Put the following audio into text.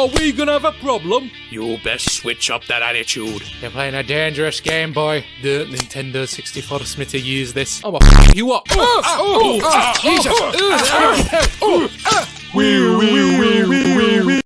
Are we gonna have a problem? You best switch up that attitude. You're playing a dangerous game, boy. The Nintendo 64 to use this. I'm gonna f you up. Oh, ah, oh, oh, oh ah, Jesus. oh, oh,